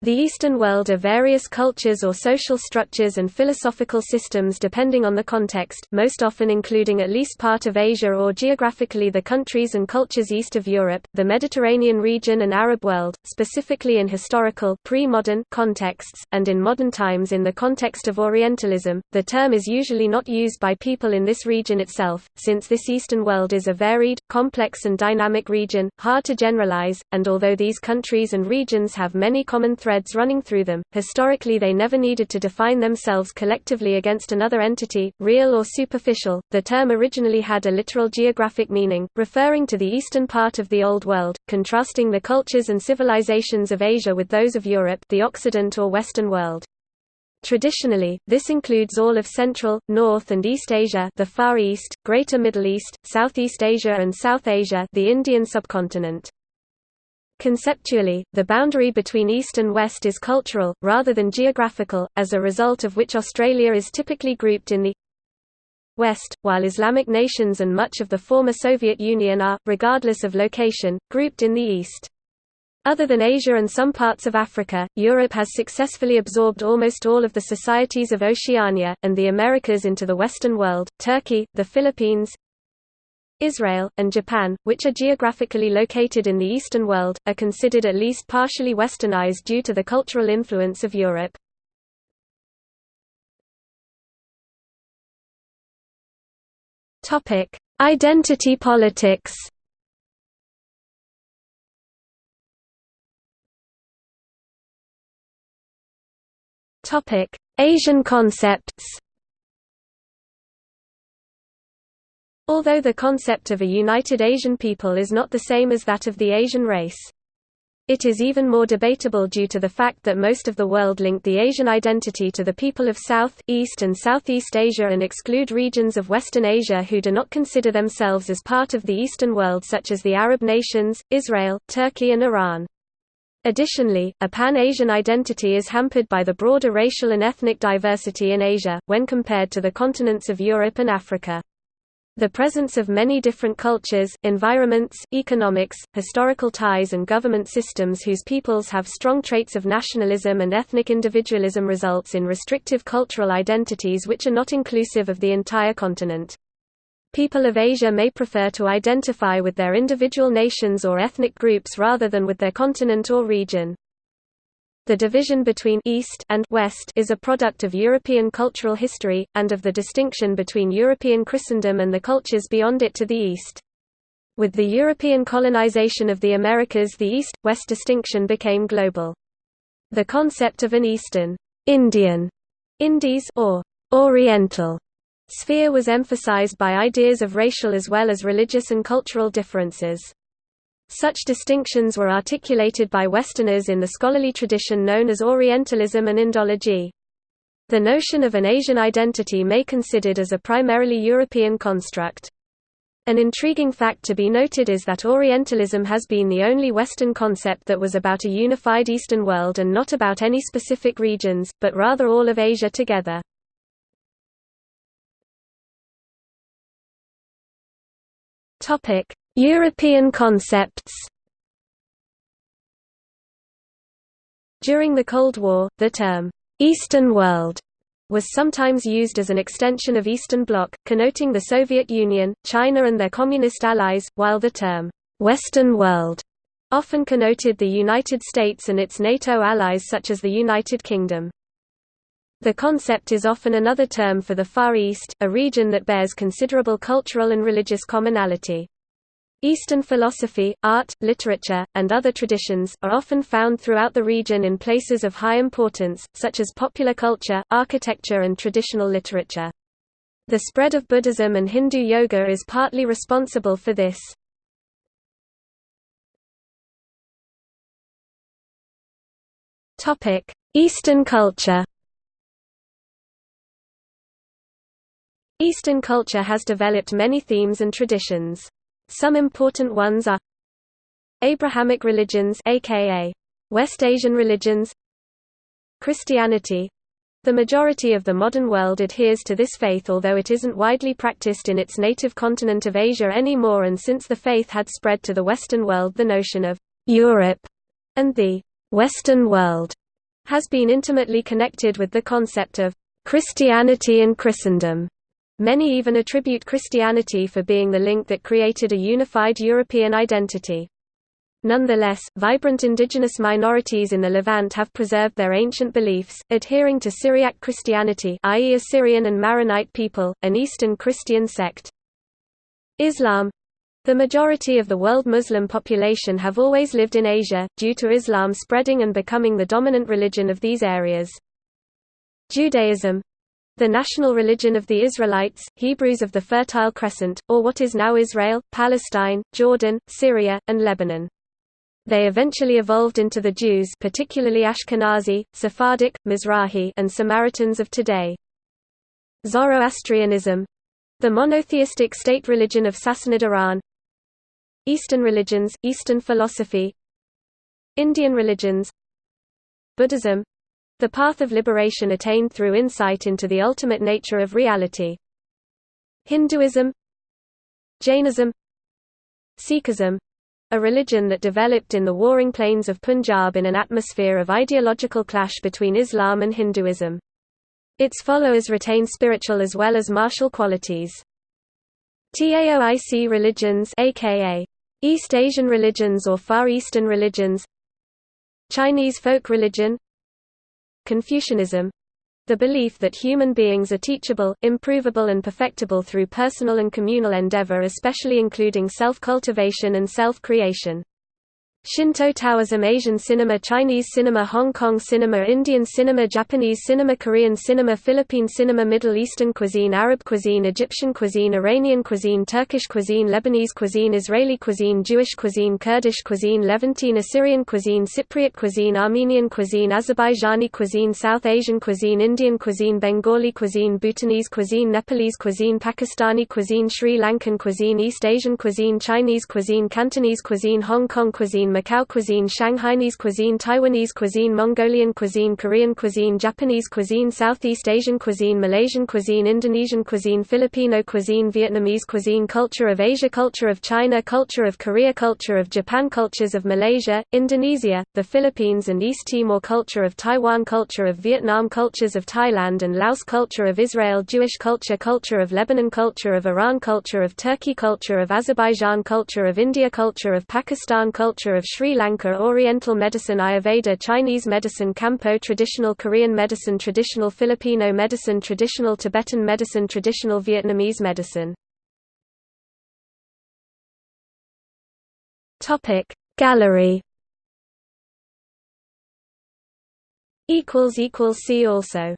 The Eastern world are various cultures or social structures and philosophical systems depending on the context, most often including at least part of Asia or geographically the countries and cultures east of Europe, the Mediterranean region and Arab world, specifically in historical pre-modern contexts, and in modern times in the context of Orientalism. The term is usually not used by people in this region itself, since this Eastern world is a varied, complex and dynamic region, hard to generalize, and although these countries and regions have many common threads running through them. Historically, they never needed to define themselves collectively against another entity, real or superficial. The term originally had a literal geographic meaning, referring to the eastern part of the Old World, contrasting the cultures and civilizations of Asia with those of Europe, the Occident or Western world. Traditionally, this includes all of Central, North and East Asia the Far East, Greater Middle East, Southeast Asia and South Asia the Indian subcontinent. Conceptually, the boundary between East and West is cultural, rather than geographical, as a result of which Australia is typically grouped in the West, while Islamic nations and much of the former Soviet Union are, regardless of location, grouped in the East. Other than Asia and some parts of Africa, Europe has successfully absorbed almost all of the societies of Oceania, and the Americas into the Western world. Turkey, the Philippines, Israel, and Japan, which are geographically located in the Eastern world, are considered at least partially westernized due to the cultural influence of Europe. Identity politics Asian concepts Although the concept of a united Asian people is not the same as that of the Asian race. It is even more debatable due to the fact that most of the world link the Asian identity to the people of South, East and Southeast Asia and exclude regions of Western Asia who do not consider themselves as part of the Eastern world such as the Arab nations, Israel, Turkey and Iran. Additionally, a pan-Asian identity is hampered by the broader racial and ethnic diversity in Asia, when compared to the continents of Europe and Africa. The presence of many different cultures, environments, economics, historical ties and government systems whose peoples have strong traits of nationalism and ethnic individualism results in restrictive cultural identities which are not inclusive of the entire continent. People of Asia may prefer to identify with their individual nations or ethnic groups rather than with their continent or region. The division between East and West is a product of European cultural history, and of the distinction between European Christendom and the cultures beyond it to the east. With the European colonization of the Americas the East-West distinction became global. The concept of an Eastern Indian Indies or Oriental sphere was emphasized by ideas of racial as well as religious and cultural differences. Such distinctions were articulated by Westerners in the scholarly tradition known as Orientalism and Indology. The notion of an Asian identity may considered as a primarily European construct. An intriguing fact to be noted is that Orientalism has been the only Western concept that was about a unified Eastern world and not about any specific regions, but rather all of Asia together. European concepts During the Cold War, the term, "'Eastern World' was sometimes used as an extension of Eastern Bloc, connoting the Soviet Union, China and their communist allies, while the term, "'Western World' often connoted the United States and its NATO allies such as the United Kingdom. The concept is often another term for the Far East, a region that bears considerable cultural and religious commonality. Eastern philosophy, art, literature, and other traditions, are often found throughout the region in places of high importance, such as popular culture, architecture and traditional literature. The spread of Buddhism and Hindu yoga is partly responsible for this. Eastern culture Eastern culture has developed many themes and traditions. Some important ones are Abrahamic religions aka West Asian religions Christianity the majority of the modern world adheres to this faith although it isn't widely practiced in its native continent of Asia anymore and since the faith had spread to the Western world the notion of «Europe» and the «Western world» has been intimately connected with the concept of Christianity and Christendom. Many even attribute Christianity for being the link that created a unified European identity. Nonetheless, vibrant indigenous minorities in the Levant have preserved their ancient beliefs, adhering to Syriac Christianity i.e. Assyrian and Maronite people, an Eastern Christian sect. Islam the majority of the world Muslim population have always lived in Asia, due to Islam spreading and becoming the dominant religion of these areas. Judaism the national religion of the Israelites, Hebrews of the Fertile Crescent, or what is now Israel, Palestine, Jordan, Syria, and Lebanon. They eventually evolved into the Jews particularly Ashkenazi, Sephardic, Mizrahi and Samaritans of today. Zoroastrianism. The monotheistic state religion of Sassanid Iran. Eastern religions, Eastern philosophy. Indian religions. Buddhism the path of liberation attained through insight into the ultimate nature of reality Hinduism Jainism Sikhism a religion that developed in the warring plains of Punjab in an atmosphere of ideological clash between Islam and Hinduism. Its followers retain spiritual as well as martial qualities. Taoic religions aka East Asian religions or Far Eastern religions Chinese folk religion Confucianism the belief that human beings are teachable, improvable and perfectible through personal and communal endeavor especially including self-cultivation and self-creation. Shinto Taoism Asian cinema Chinese cinema Hong Kong cinema Indian cinema Japanese cinema Korean cinema Philippine cinema Middle Eastern cuisine Arab cuisine Egyptian cuisine Iranian cuisine Turkish cuisine Lebanese cuisine Israeli cuisine Jewish cuisine Kurdish cuisine Levantine Assyrian cuisine Cypriot cuisine Armenian cuisine Azerbaijani cuisine South Asian cuisine Indian cuisine Bengali cuisine Bhutanese cuisine Nepalese cuisine Pakistani cuisine Sri Lankan cuisine East Asian cuisine Chinese cuisine Cantonese cuisine Hong Kong cuisine Macau cuisine Shanghainese cuisine Taiwanese cuisine Mongolian cuisine Korean cuisine Japanese cuisine Southeast Asian cuisine Malaysian cuisine Indonesian cuisine Filipino cuisine Vietnamese cuisine Culture of Asia Culture of China Culture of Korea Culture of Japan Cultures of Malaysia, Indonesia, the Philippines and East Timor Culture of Taiwan Culture of Vietnam Cultures of Thailand and Laos Culture of Israel Jewish culture Culture of Lebanon Culture of Iran Culture of Turkey Culture of Azerbaijan Culture of India Culture of Pakistan Culture of Sri Lanka Oriental medicine Ayurveda Chinese medicine Kampo Traditional Korean medicine Traditional Filipino medicine Traditional Tibetan medicine Traditional Vietnamese medicine. Gallery. See also